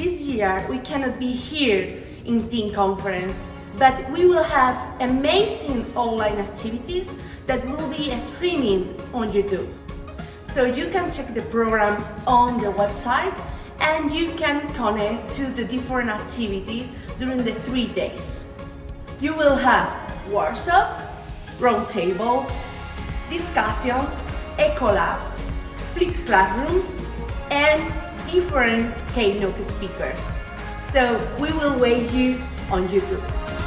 This year we cannot be here in team conference, but we will have amazing online activities that will be streaming on YouTube. So you can check the program on the website and you can connect to the different activities during the three days. You will have workshops, roundtables, discussions, ecolabs, flipped classrooms, and different keynote speakers. So we will wait you on YouTube.